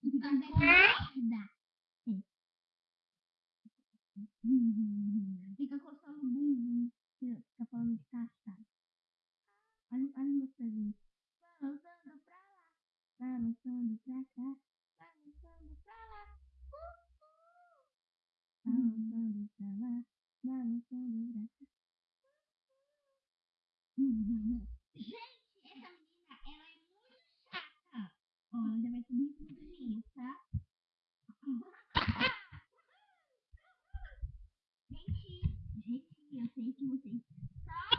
Ficam com merda. Fica coçando o bumbum. Fica falando de caçar. Olha, olha meus pezinhos. Balançando pra lá. Balançando pra cá. Balançando pra lá. Balançando pra lá. Balançando pra cá. Gente, essa menina, ela é muito chata. Ó, ela já vai subir em cima tá? Gente, gente, eu sei que vocês sabem,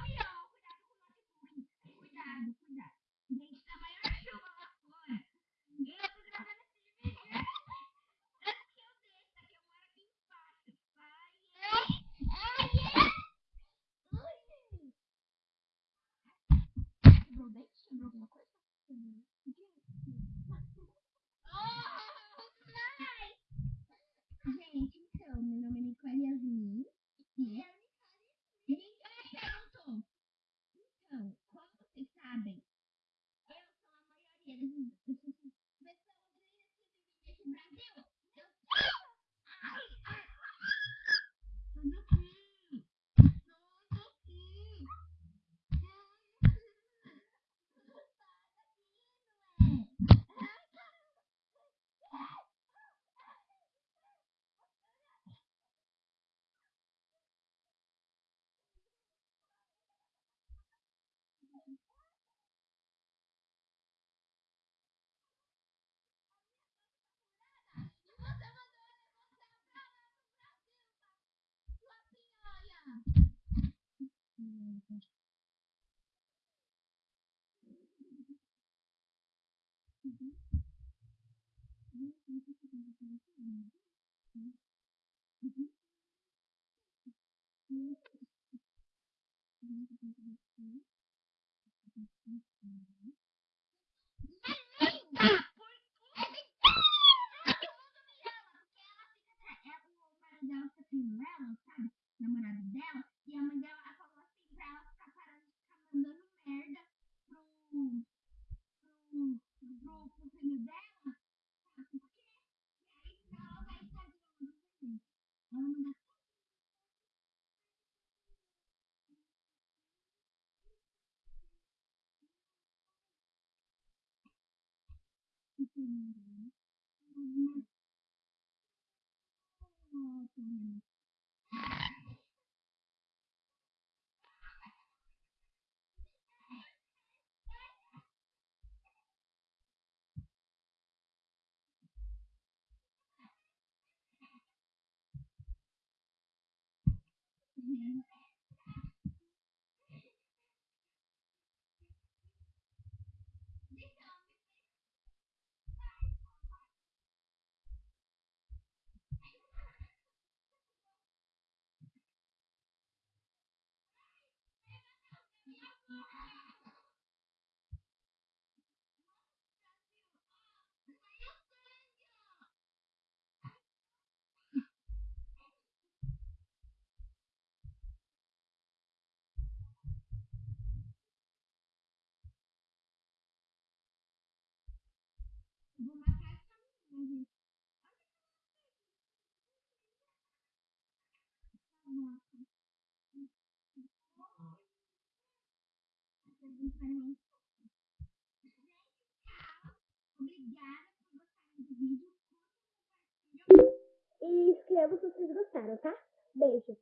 tendo ela, sabe? Namorado dela. E a mãe dela mandando merda pro. pro. pro, pro filho dela. Sabe por quê? E aí ela vai ficar de novo no. Ela manda opinion necessariamente fosse. Obrigada por gostarem do vídeo. E escreva se vocês gostaram, tá? Beijo.